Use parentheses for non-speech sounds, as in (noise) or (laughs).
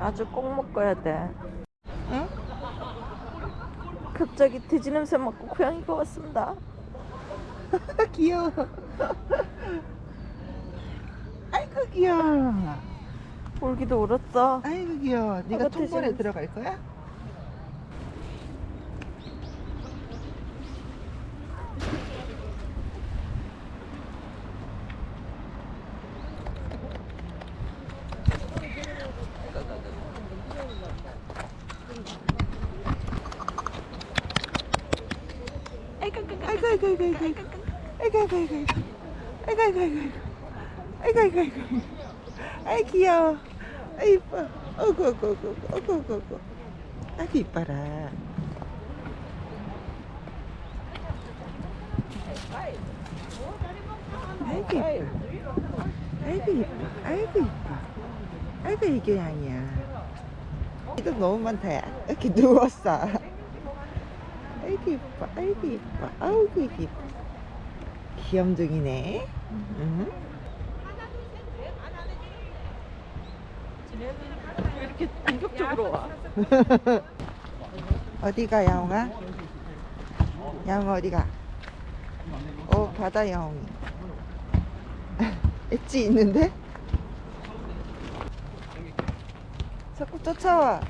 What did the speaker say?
아주 꼭 먹어야 돼. 응? 갑자기 돼지 냄새 맡고 고양이가 왔습니다. (laughs) 귀여워. 아이고 귀여워. 울기도 울었어. 아이고 귀여워. 네가 돼지냄새. 들어갈 거야? 아이고, 아이고 아이고 아이고 아이고 아이고 아이고 아이고 아이고 아이고 아이고 아이고 아이 귀여워 아이 이뻐 어구 어구 어구 어구 어구 어구 아기 이뻐라 아이고 이뻐 아이고 이뻐 아이고 이뻐 아이고 이교양이야 이거 너무 많다 야 이렇게 누웠어 아이고 이뻐 아이고 이뻐 아이고 이뻐 귀염둥이네 응? 왜 이렇게 공격적으로 와? (laughs) 어디가 야옹아? 야옹 어디가? 어 바다 야옹이 (laughs) 엣지 있는데? 자꾸 쫓아와